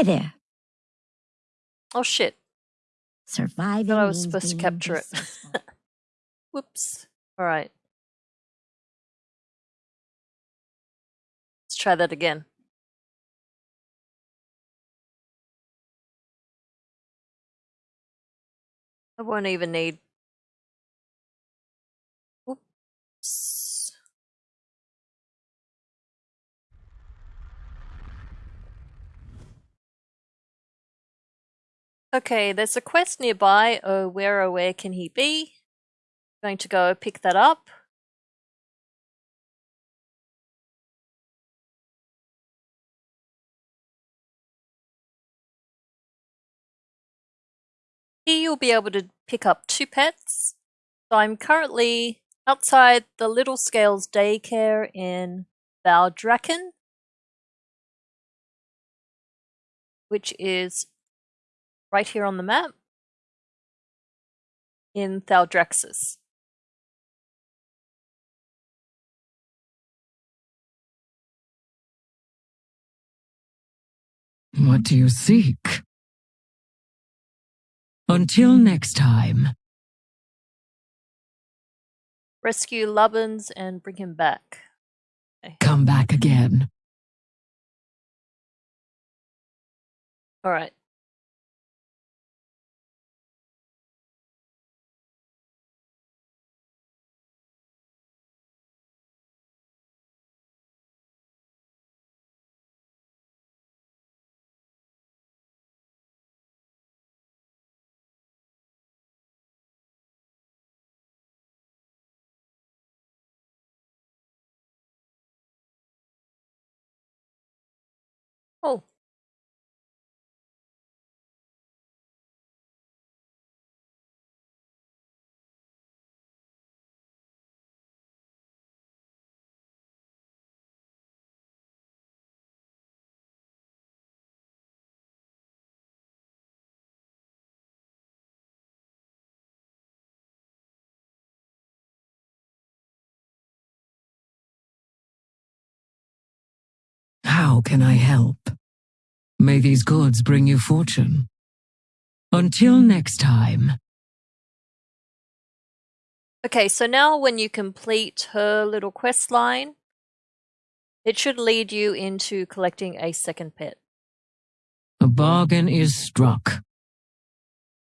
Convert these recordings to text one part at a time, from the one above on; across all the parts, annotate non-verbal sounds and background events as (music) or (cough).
Hi there. Oh shit. Surviving. Thought I was supposed to capture it. (laughs) (laughs) Whoops. Alright. Let's try that again. I won't even need. Whoops. Okay, there's a quest nearby. Oh, where oh where can he be? Going to go pick that up. Here you'll be able to pick up two pets. So I'm currently outside the Little Scales daycare in Valdrakken, which is right here on the map in Thaldraszus. What do you seek? Until next time. Rescue Lubbins and bring him back. Come back again. Alright. Oh. How can I help? May these goods bring you fortune. Until next time. Okay, so now when you complete her little quest line, it should lead you into collecting a second pet. A bargain is struck.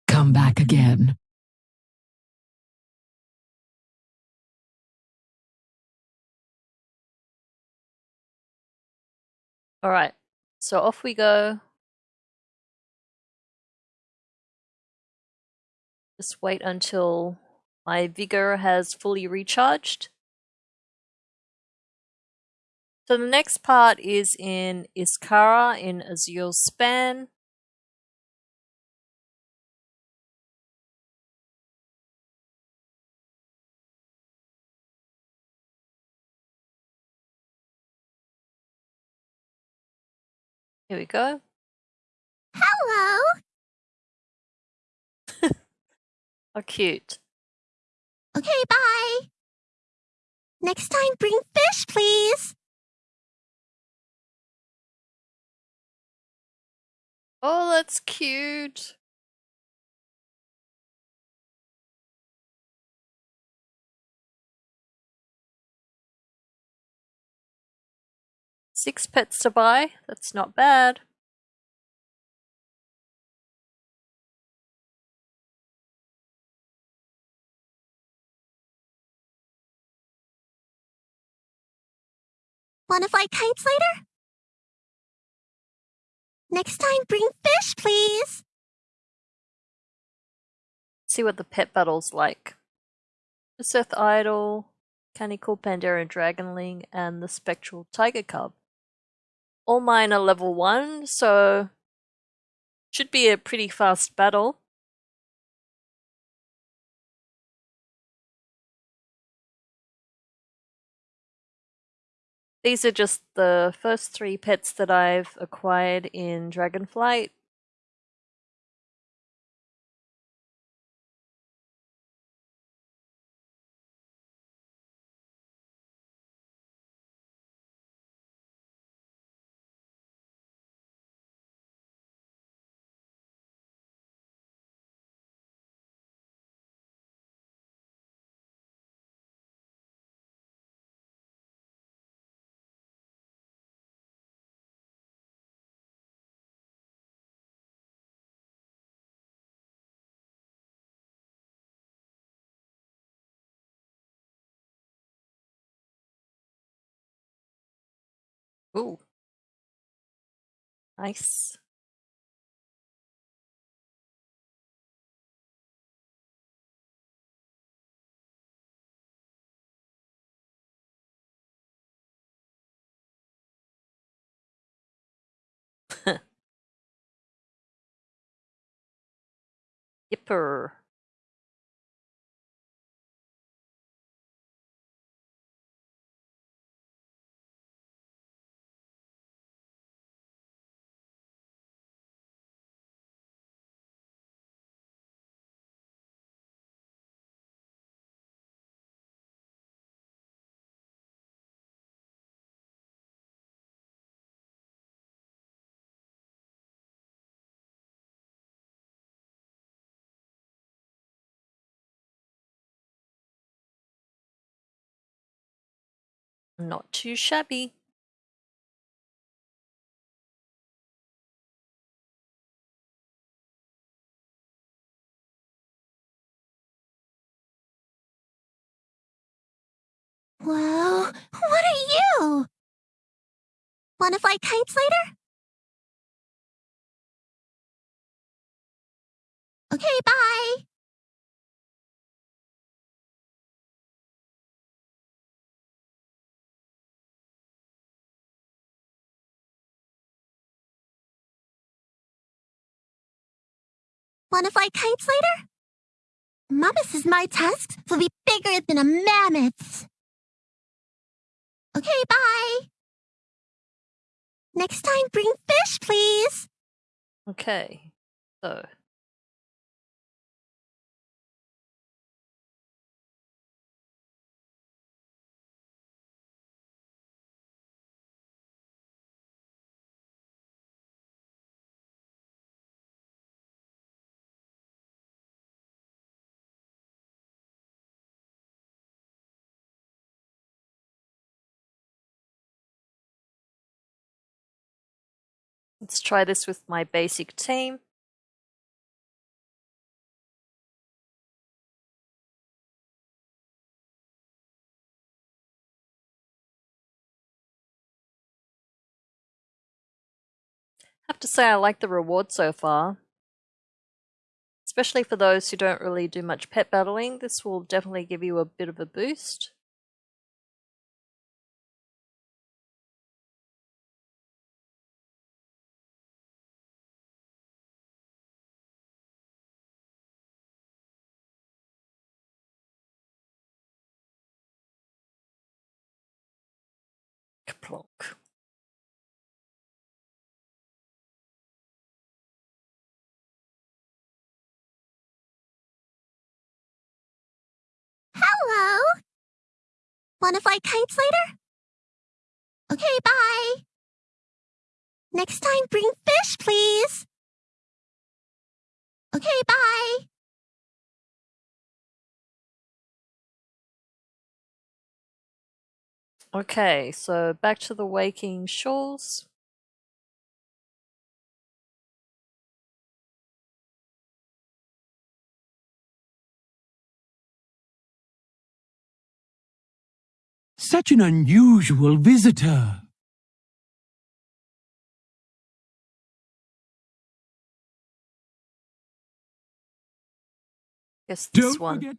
Come back again. Alright, so off we go. Just wait until my vigor has fully recharged. So the next part is in Iskaara in Azure Span. Here we go. Hello. (laughs) How cute. Okay, bye. Next time, bring fish, please. Oh, that's cute. Six pets to buy. That's not bad. Want to fly kites later? Next time, bring fish, please. see what the pet battle's like. The Seth Idol, Canical Pandera Dragonling, and the Spectral Tiger Cub. All mine are level 1, so should be a pretty fast battle. These are just the first three pets that I've acquired in Dragonflight. Ooh. Nice. (laughs) Yipper. Not too shabby. Whoa, what are you? Wanna fly kites later? Okay, bye. Wanna fly kites later? Mama says my tusks will be bigger than a mammoth's. Okay, bye. Next time, bring fish, please. Okay. So. Let's try this with my basic team. have to say I like the reward so far. Especially for those who don't really do much pet battling, this will definitely give you a bit of a boost. Plonk. Hello. Wanna fly kites later? Okay, bye. Next time, bring fish, please. Okay, bye. Okay, so back to the waking shores. Such an unusual visitor. Guess this Don't one.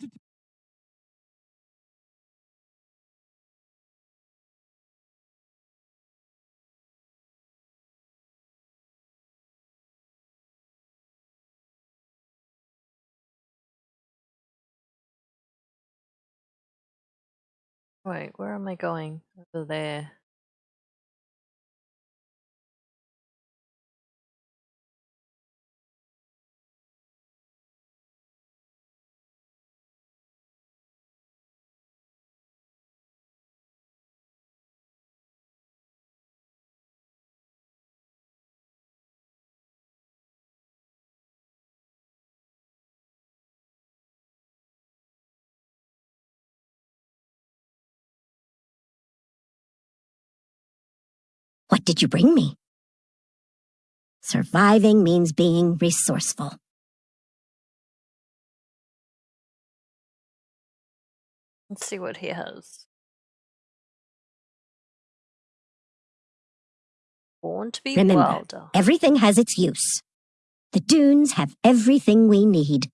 Wait, where am I going? Over there. What did you bring me? Surviving means being resourceful. Let's see what he has. Born to be Remember, wilder. everything has its use. The dunes have everything we need.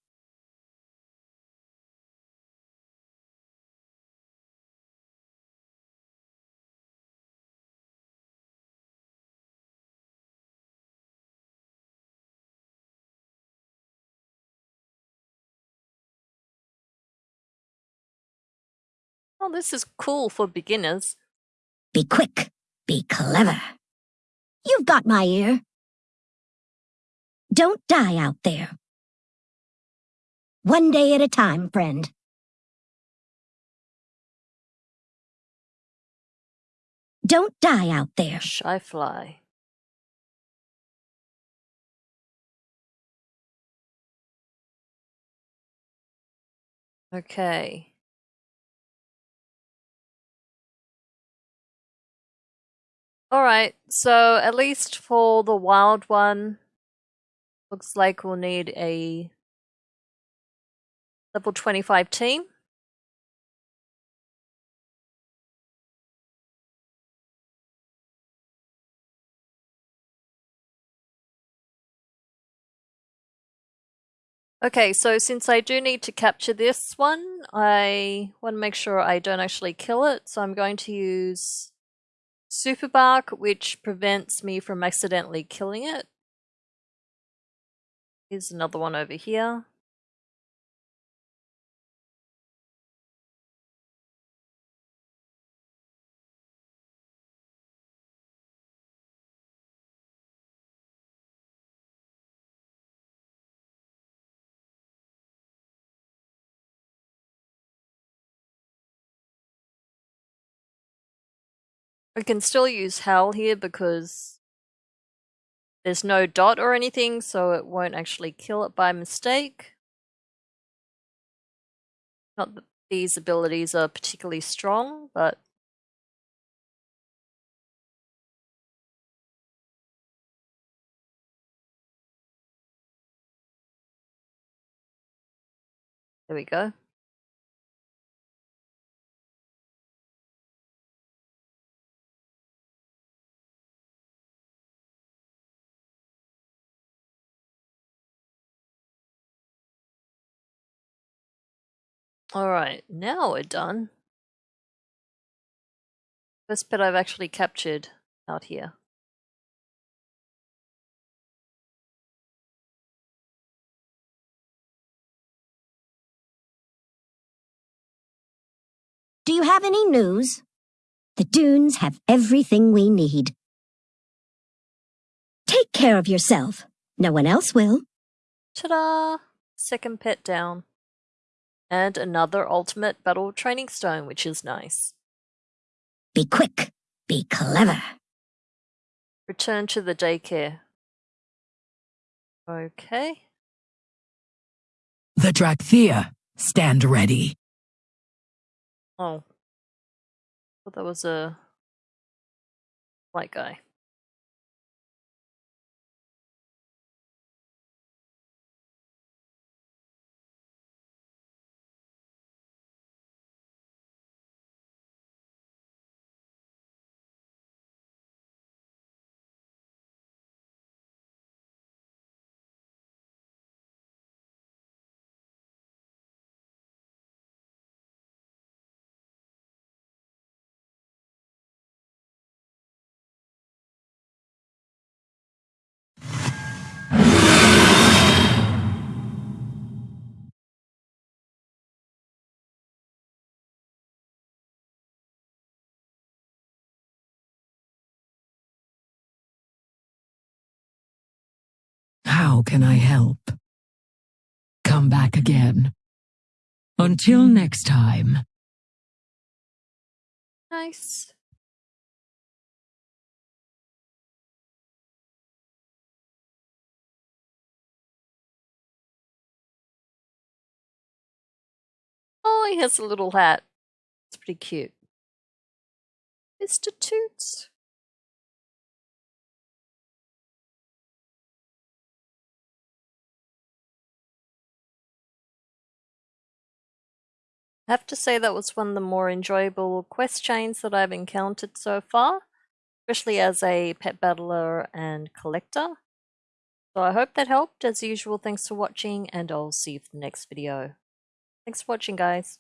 Oh, this is cool for beginners. Be quick. Be clever. You've got my ear. Don't die out there. One day at a time, friend. Don't die out there. Shy fly. Okay. Alright, so at least for the wild one, looks like we'll need a level 25 team. Okay, so since I do need to capture this one, I want to make sure I don't actually kill it, so I'm going to use Super Bark, which prevents me from accidentally killing it. Here's another one over here. We can still use Hell here because there's no dot or anything, so it won't actually kill it by mistake. Not that these abilities are particularly strong, but there we go. Alright, now we're done. First bit I've actually captured out here. Do you have any news? The dunes have everything we need. Take care of yourself. No one else will. Ta-da! Second pet down. And another ultimate battle training stone, which is nice. Be quick. Be clever. Return to the daycare. Okay. The Dracthyr, stand ready. Oh. Thought that was a white guy. How can I help? Come back again. Until next time. Nice. Oh, he has a little hat. It's pretty cute. Mr. Toots. I have to say that was one of the more enjoyable quest chains that I've encountered so far. especially as a pet battler and collector. So I hope that helped. As usual, thanks for watching, and I'll see you for the next video. Thanks for watching, guys.